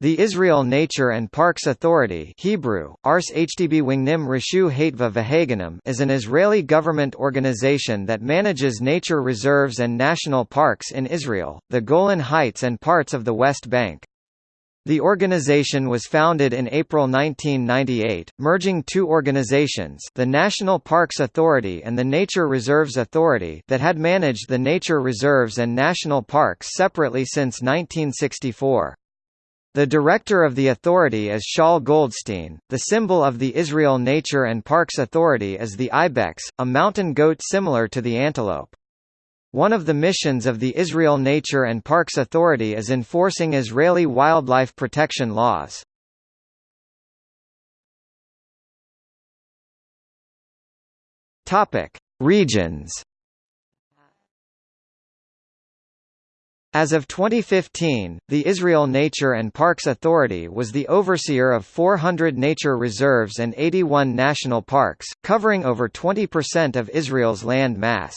The Israel Nature and Parks Authority Hebrew, Ars Vahaganam is an Israeli government organization that manages nature reserves and national parks in Israel, the Golan Heights and parts of the West Bank. The organization was founded in April 1998, merging two organizations the National Parks Authority and the Nature Reserves Authority that had managed the nature reserves and national parks separately since 1964. The director of the authority is Shaul Goldstein. The symbol of the Israel Nature and Parks Authority is the ibex, a mountain goat similar to the antelope. One of the missions of the Israel Nature and Parks Authority is enforcing Israeli wildlife protection laws. Topic: Regions As of 2015, the Israel Nature and Parks Authority was the overseer of 400 nature reserves and 81 national parks, covering over 20% of Israel's land mass.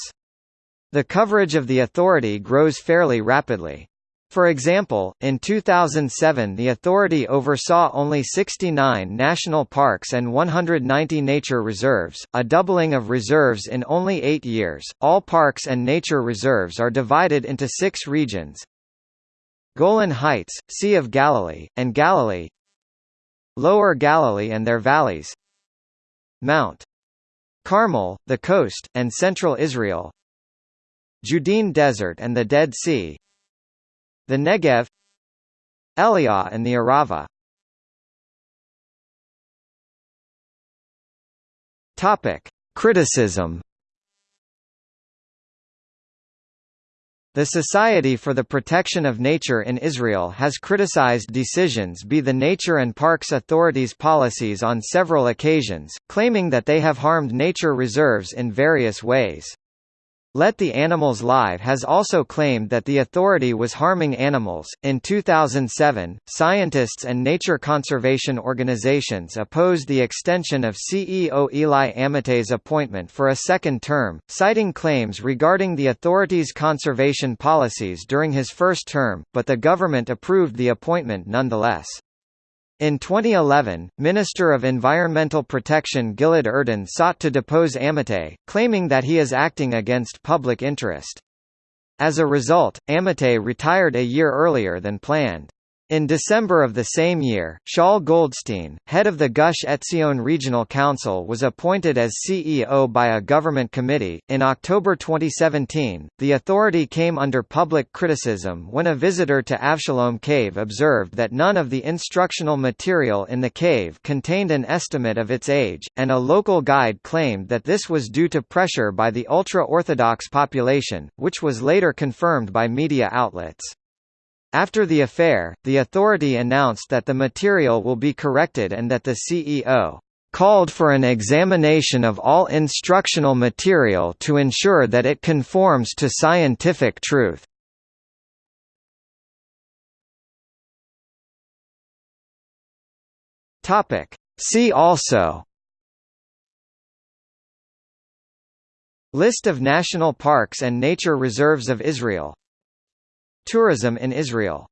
The coverage of the authority grows fairly rapidly. For example, in 2007 the authority oversaw only 69 national parks and 190 nature reserves, a doubling of reserves in only eight years. All parks and nature reserves are divided into six regions. Golan Heights, Sea of Galilee, and Galilee. Lower Galilee and their valleys. Mount Carmel, the coast, and central Israel. Judean Desert and the Dead Sea the Negev Eliah and the Arava Topic. Criticism The Society for the Protection of Nature in Israel has criticized decisions by the Nature and Parks Authority's policies on several occasions, claiming that they have harmed nature reserves in various ways. Let the Animals Live has also claimed that the authority was harming animals. In 2007, scientists and nature conservation organizations opposed the extension of CEO Eli Amitai's appointment for a second term, citing claims regarding the authority's conservation policies during his first term, but the government approved the appointment nonetheless. In 2011, Minister of Environmental Protection Gilad Erdan sought to depose Amitai, claiming that he is acting against public interest. As a result, Amitai retired a year earlier than planned. In December of the same year, Shaul Goldstein, head of the Gush Etzion Regional Council, was appointed as CEO by a government committee. In October 2017, the authority came under public criticism when a visitor to Avshalom Cave observed that none of the instructional material in the cave contained an estimate of its age, and a local guide claimed that this was due to pressure by the ultra-Orthodox population, which was later confirmed by media outlets. After the affair, the authority announced that the material will be corrected and that the CEO called for an examination of all instructional material to ensure that it conforms to scientific truth. Topic. See also List of national parks and nature reserves of Israel Tourism in Israel